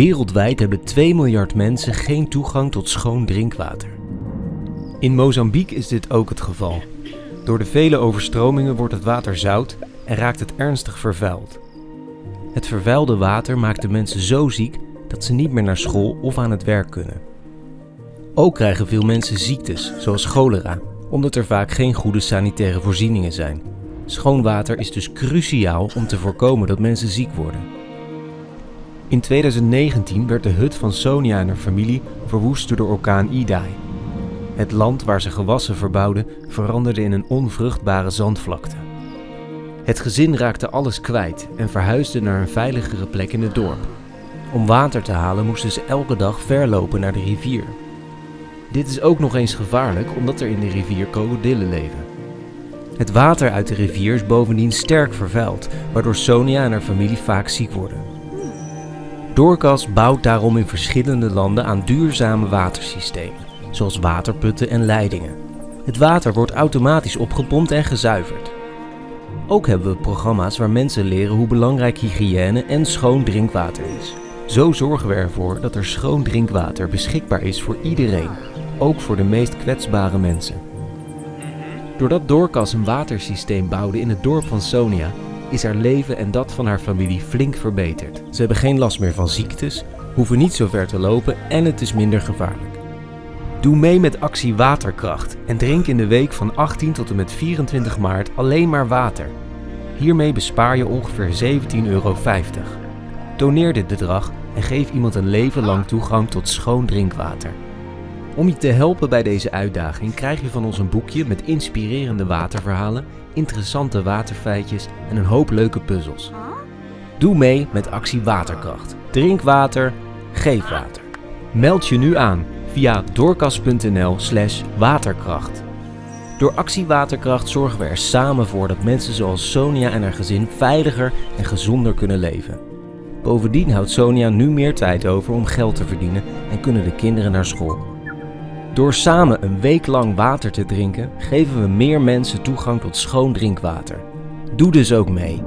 Wereldwijd hebben 2 miljard mensen geen toegang tot schoon drinkwater. In Mozambique is dit ook het geval. Door de vele overstromingen wordt het water zout en raakt het ernstig vervuild. Het vervuilde water maakt de mensen zo ziek dat ze niet meer naar school of aan het werk kunnen. Ook krijgen veel mensen ziektes, zoals cholera, omdat er vaak geen goede sanitaire voorzieningen zijn. Schoon water is dus cruciaal om te voorkomen dat mensen ziek worden. In 2019 werd de hut van Sonia en haar familie verwoest door de orkaan Idai. Het land waar ze gewassen verbouwden veranderde in een onvruchtbare zandvlakte. Het gezin raakte alles kwijt en verhuisde naar een veiligere plek in het dorp. Om water te halen moesten ze elke dag ver lopen naar de rivier. Dit is ook nog eens gevaarlijk omdat er in de rivier krokodillen leven. Het water uit de rivier is bovendien sterk vervuild, waardoor Sonia en haar familie vaak ziek worden. Doorkas bouwt daarom in verschillende landen aan duurzame watersystemen, zoals waterputten en leidingen. Het water wordt automatisch opgepompt en gezuiverd. Ook hebben we programma's waar mensen leren hoe belangrijk hygiëne en schoon drinkwater is. Zo zorgen we ervoor dat er schoon drinkwater beschikbaar is voor iedereen, ook voor de meest kwetsbare mensen. Doordat Doorkas een watersysteem bouwde in het dorp van Sonia, is haar leven en dat van haar familie flink verbeterd. Ze hebben geen last meer van ziektes, hoeven niet zo ver te lopen en het is minder gevaarlijk. Doe mee met actie Waterkracht en drink in de week van 18 tot en met 24 maart alleen maar water. Hiermee bespaar je ongeveer 17,50 euro. Doneer dit bedrag en geef iemand een leven lang toegang tot schoon drinkwater. Om je te helpen bij deze uitdaging krijg je van ons een boekje met inspirerende waterverhalen, interessante waterfeitjes en een hoop leuke puzzels. Doe mee met actie Waterkracht. Drink water, geef water. Meld je nu aan via doorkas.nl slash waterkracht. Door actie Waterkracht zorgen we er samen voor dat mensen zoals Sonia en haar gezin veiliger en gezonder kunnen leven. Bovendien houdt Sonia nu meer tijd over om geld te verdienen en kunnen de kinderen naar school. Door samen een week lang water te drinken, geven we meer mensen toegang tot schoon drinkwater. Doe dus ook mee.